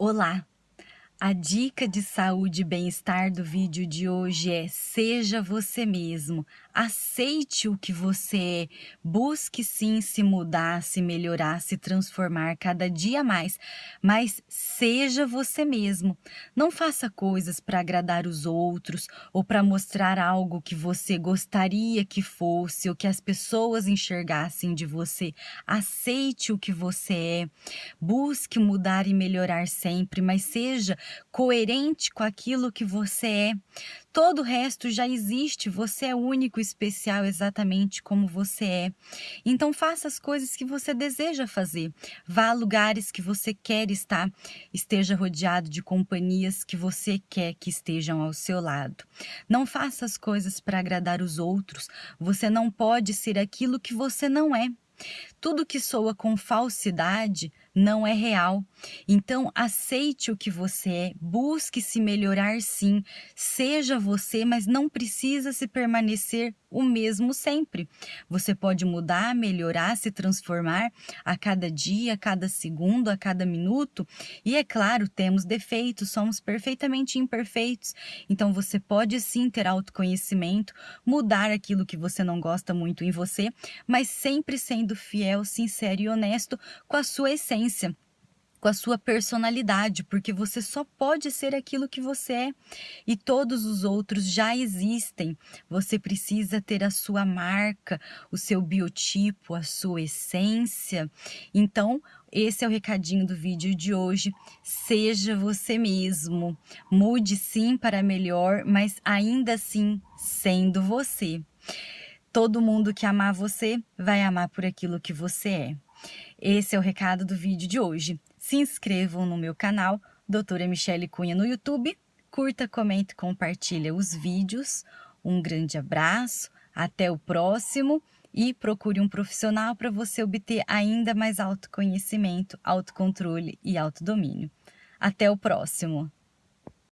Olá! A dica de saúde e bem-estar do vídeo de hoje é seja você mesmo, aceite o que você é, busque sim se mudar, se melhorar, se transformar cada dia mais, mas seja você mesmo. Não faça coisas para agradar os outros ou para mostrar algo que você gostaria que fosse ou que as pessoas enxergassem de você. Aceite o que você é, busque mudar e melhorar sempre, mas seja coerente com aquilo que você é. Todo o resto já existe, você é único, especial exatamente como você é. Então faça as coisas que você deseja fazer. Vá a lugares que você quer estar. Esteja rodeado de companhias que você quer que estejam ao seu lado. Não faça as coisas para agradar os outros. Você não pode ser aquilo que você não é. Tudo que soa com falsidade não é real. Então, aceite o que você é, busque se melhorar sim, seja você, mas não precisa se permanecer o mesmo sempre. Você pode mudar, melhorar, se transformar a cada dia, a cada segundo, a cada minuto. E é claro, temos defeitos, somos perfeitamente imperfeitos. Então, você pode sim ter autoconhecimento, mudar aquilo que você não gosta muito em você, mas sempre sendo fiel, sincero e honesto com a sua essência com a sua personalidade, porque você só pode ser aquilo que você é e todos os outros já existem. Você precisa ter a sua marca, o seu biotipo, a sua essência. Então, esse é o recadinho do vídeo de hoje. Seja você mesmo. Mude sim para melhor, mas ainda assim sendo você. Todo mundo que amar você vai amar por aquilo que você é. Esse é o recado do vídeo de hoje se inscrevam no meu canal, doutora Michele Cunha no YouTube, curta, comente, compartilha os vídeos. Um grande abraço, até o próximo e procure um profissional para você obter ainda mais autoconhecimento, autocontrole e autodomínio. Até o próximo!